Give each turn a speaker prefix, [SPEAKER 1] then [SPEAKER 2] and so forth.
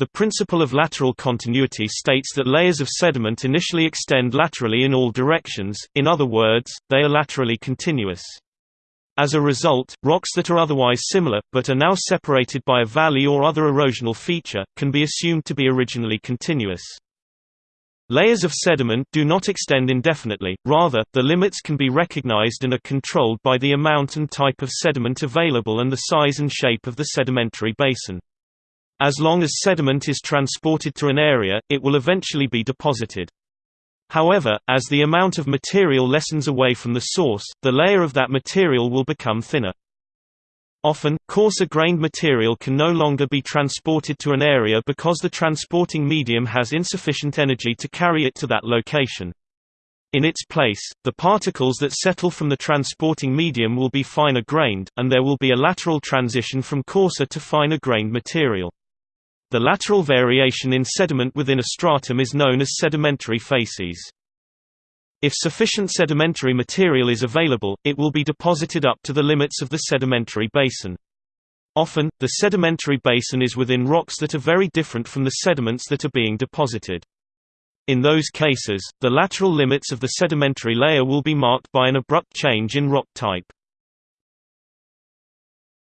[SPEAKER 1] The principle of lateral continuity states that layers of sediment initially extend laterally in all directions, in other words, they are laterally continuous. As a result, rocks that are otherwise similar, but are now separated by a valley or other erosional feature, can be assumed to be originally continuous. Layers of sediment do not extend indefinitely, rather, the limits can be recognized and are controlled by the amount and type of sediment available and the size and shape of the sedimentary basin. As long as sediment is transported to an area, it will eventually be deposited. However, as the amount of material lessens away from the source, the layer of that material will become thinner. Often, coarser-grained material can no longer be transported to an area because the transporting medium has insufficient energy to carry it to that location. In its place, the particles that settle from the transporting medium will be finer-grained, and there will be a lateral transition from coarser to finer-grained material. The lateral variation in sediment within a stratum is known as sedimentary facies. If sufficient sedimentary material is available, it will be deposited up to the limits of the sedimentary basin. Often, the sedimentary basin is within rocks that are very different from the sediments that are being deposited. In those cases, the lateral limits of the sedimentary layer will be marked by an abrupt change in rock type.